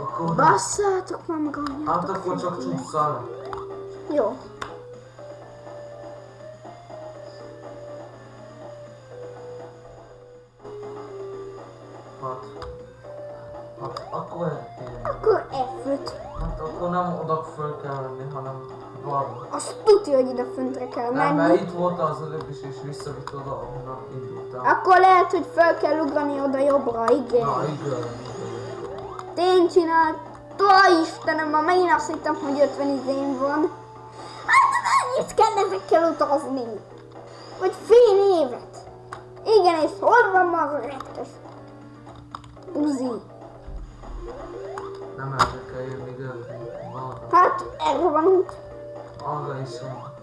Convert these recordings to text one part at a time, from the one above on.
Akkor... Basszátok már meg Hát akkor csak csúszál. Jó. Hát... Hát akkor eltérünk. Akkor F5. Hát akkor nem oda föl kell menni, hanem balra. Azt tudja, hogy ide föntre kell Nem, mert menni. itt voltál az előbb is, és visszavitt oda, ahonnan indultál. Akkor lehet, hogy fel kell ugrani oda jobbra, igen. Na, igen. Én csináltam, Istenem, már megint azt hittem, hogy 50 izén van. Hát mennyit kell ezekkel utazni? Vagy fél évet? Igen, és hol van ma az a retkes? Buzi. Nem erre kell jönni. Balra. Hát, erre vanunk. Arra is van. A.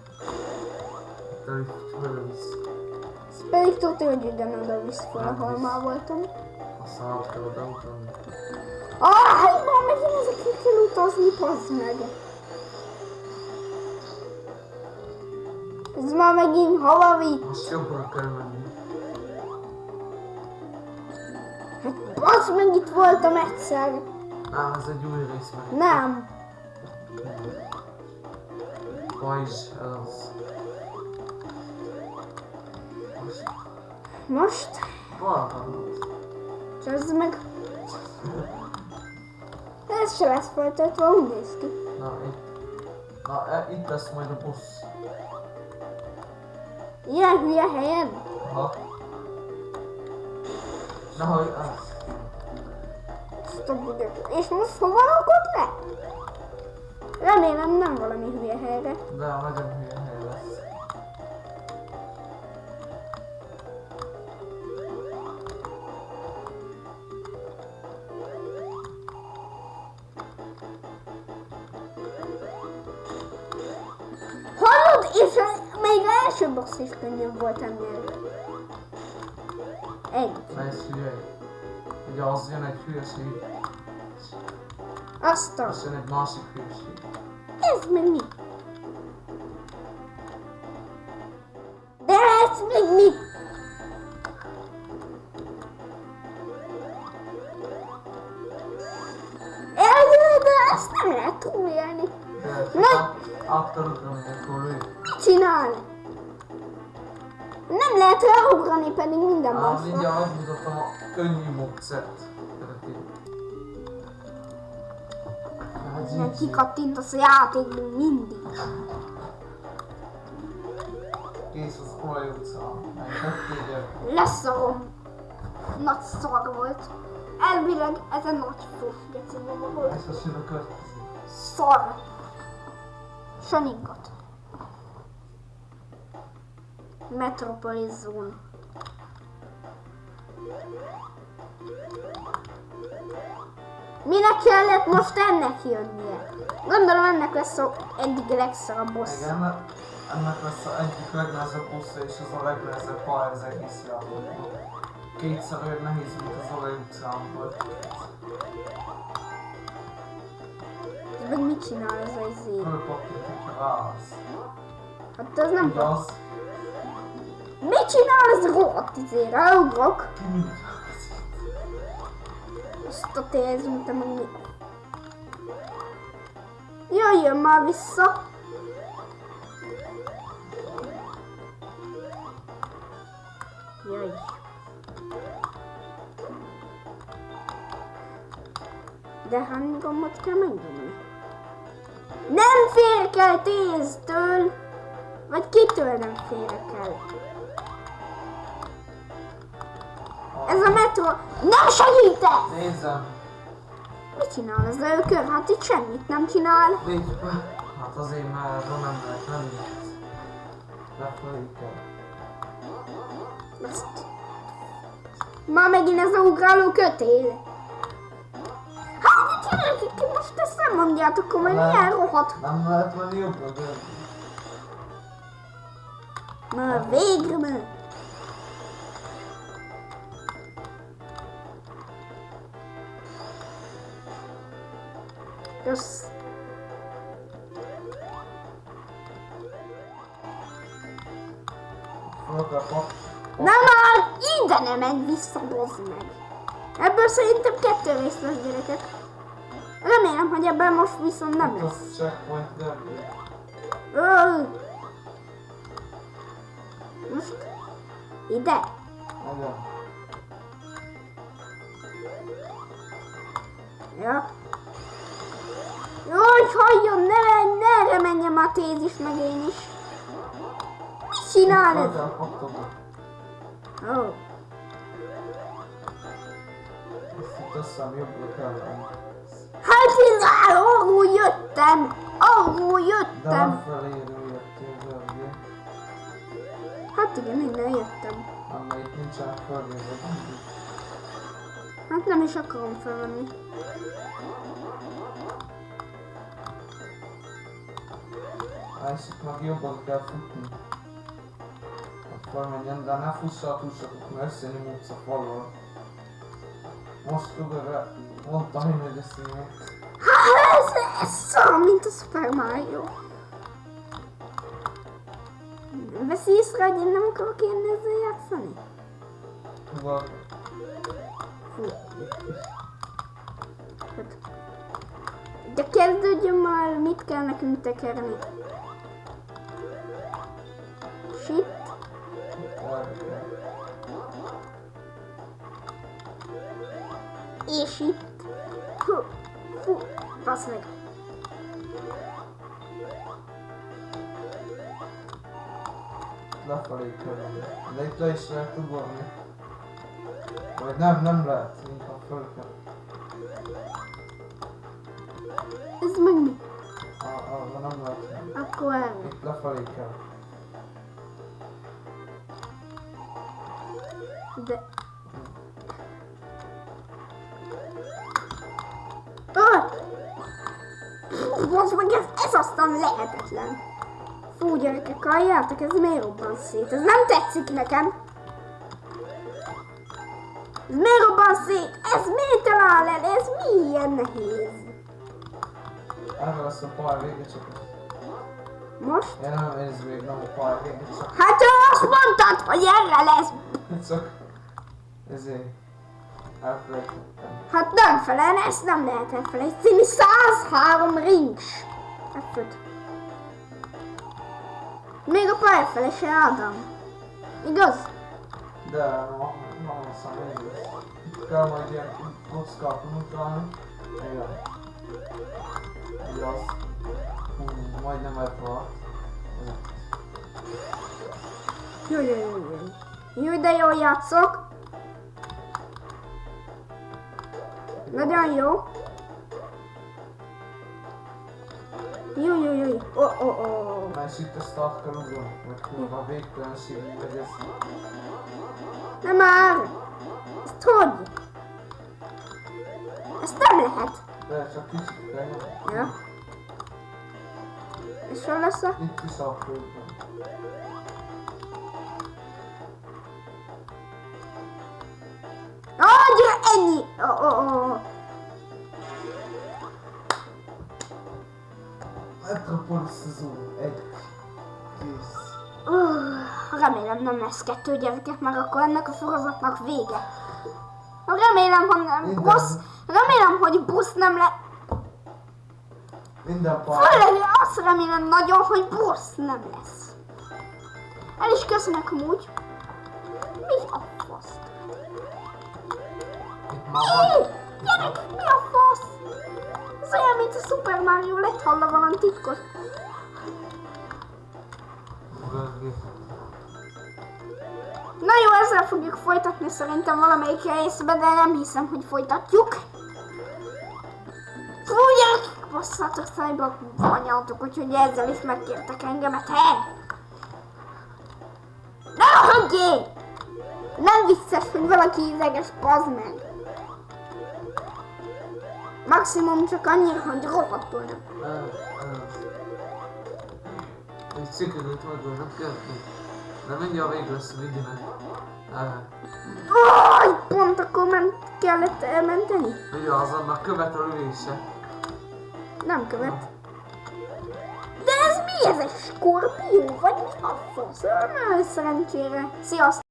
Ez pedig tudja, hogy ugyanoda visz fel, ahol már voltam. Aztán át kell oda ugrani. Hát már megint ezekkel kell utazni, pazd meg. Ez már megint hova? Most jobbra kell menni. Hát bazd meg, itt voltam egyszer. Á, ez egy új rész meg. Nem. Pajzs, ez az. Most Most? balra. Csözd meg. Ez se lesz folytatva, úgy néz ki. Na, itt. Na, e, itt lesz majd a busz. Ilyen hülye helyen? Aha. Na, hogy az. És most hova rakod le? Remélem nem valami hülye helyre. De nagyon hülye És a- még az első boss is könnyebb volt ennél. Egy. Hülye. Ugye az jön egy hülyeség, Azt a... az jön egy másik hülyeség. Ez meg mi? De ez meg mi? Ezt nem lehet túlélni. De Na! át, át kell ugrani, akkor lő. Csinál? Nem lehet ráugrani, pedig minden Á, más van. mindjárt megmutatom a könnyű módszert. Nem kikattintasz a játékban mindig. Kész az olaj utca. Megtettél Leszarom. Nagy szar volt. Elvileg ez egy nagy fos geci volt. Jön a következő. Szar. Saningat. Metropolis Zone. Minek kellett most ennek jönnie? Gondolom ennek lesz a egyik legszarabb boss. Igen, ennek- lesz a egyik legnehezebb bossa és az a legnehezebb pálya az egész játékban. Kétszer olyan nehéz, mint az olaj utcán volt. Meg mit csinál ez a izé? Fölpattint, hogyha állsz. Hát ez nem az Mit csinál ez rohadt izé? Ráugrok. Azt a tézünk, te meg mi? Jöjjön már vissza! Jöjj! De hány gombot kell megnyomni? Nem félek el téztől! Vagy kitől nem félek el? Ez a metro nem segített! Nézzem! Mit csinál ez a ökör? Hát itt semmit nem csinál. Be! Hát azért már nem lehet menni. Lefelé kell. Ezt. Már megint ez a ugráló kötél. Hát gyerekek, ti most ezt nem mondjátok, Nem. milyen rohadt. Nem lehet menni jobbra, de... Na végre meg. Kap... Na már ide nem menj vissza, bozd meg. Ebből szerintem kettő rész lesz, gyerekek. Remélem, hogy ebben most viszont nem Itt lesz. Ö! Most ide. Ja. Jaj, halljon, ne, ne erre menjem a tézis, meg én is. Mit csinálod? Ó, hát én arról jöttem, De jöttem. nem jöttél. Hát igen, innen jöttem. Anna itt nincsen fölvéve. Hát nem is akarom felvenni. Meg jobban kell futni. De ne sokat, mert összenyomódsz a falról. Most tudod, mondtam én, hogy összenyomódsz. Hát ez, ez szar, mint a Super Mario. Veszi észre, hogy én nem akarok én ezzel játszani? Tudod, Fú. Hát. De kezdődjön már, mit kell nekünk tekerni. Shit. És itt. Fú, fú, basz meg. lefelé kell. De itt le is lehet ugorni. Vagy nem, nem lehet, inkább föl kell. Ez meg mi? Ah, arra nem lehet menni. Akkor erre. Itt lefelé kell. De... Ah! Fú, Bazd meg, ez, ez aztán lehetetlen. Fú, gyerekek, halljátok, ez miért robban szét? Ez nem tetszik nekem. Ez miért robban szét? Ez miért talál el? Ez mi ilyen nehéz? Erre lesz a pálya vége csak. Most? Ja nem, ez még nem a pálya vége, csak, Hát te azt mondtad, hogy erre lesz. csak ezért elfelejtettem. Hát nem felel, ezt nem lehet elfelejteni. 103 rings. F5. Még a pályafele se Ádám. Igaz? De ma, ma. Itt kell majd ilyen kockát mutatni. Igen. Igaz. Hú, majdnem elfaladt. Jó, jó, jó. Jó, de jól játszok. Nagyon jó. Jó, jó, jó. ó, ó. Na és itt a start kell ugorni, vagy kurva végtelenségig megy ez. Nem már. Ezt hogy? Ezt nem lehet. De csak kicsit. Ja. És hol lesz a... Itt is a földben. Ah, gyere, ennyi! Ó, ó, ó. Metropolis Zoo. Egy. Kész. Uh, remélem nem lesz kettő gyerekek, meg akkor ennek a sorozatnak vége. Remélem, hogy nem Minden. busz, remélem, hogy busz nem le... Minden pár. Főleg azt remélem nagyon, hogy busz nem lesz. El is köszönök amúgy. Mi a fasz? Mi? Mi a fasz? Ez olyan, mint a Super Mario, lett hallva valami titkos. Görgé. Na jó, ezzel fogjuk folytatni szerintem valamelyik részben, de nem hiszem, hogy folytatjuk. Fú, gyerekek, basszátok szájba anyaltok, úgyhogy ezzel is megkértek engemet, he? Ne hagyjék! Nem vicces, hogy valaki ideges, bazd meg. Maximum csak annyira, hogy rohadtul nem. Egy cikkeket adva, nem kell. De mindjárt vég lesz, vigyenek. Erre. Aj, pont akkor ment, kellett elmenteni? Vigyázz, annak követ a ülése. Nem követ. De ez mi? Ez egy skorpió? Vagy mi a fasz? Na, szerencsére. Sziasztok!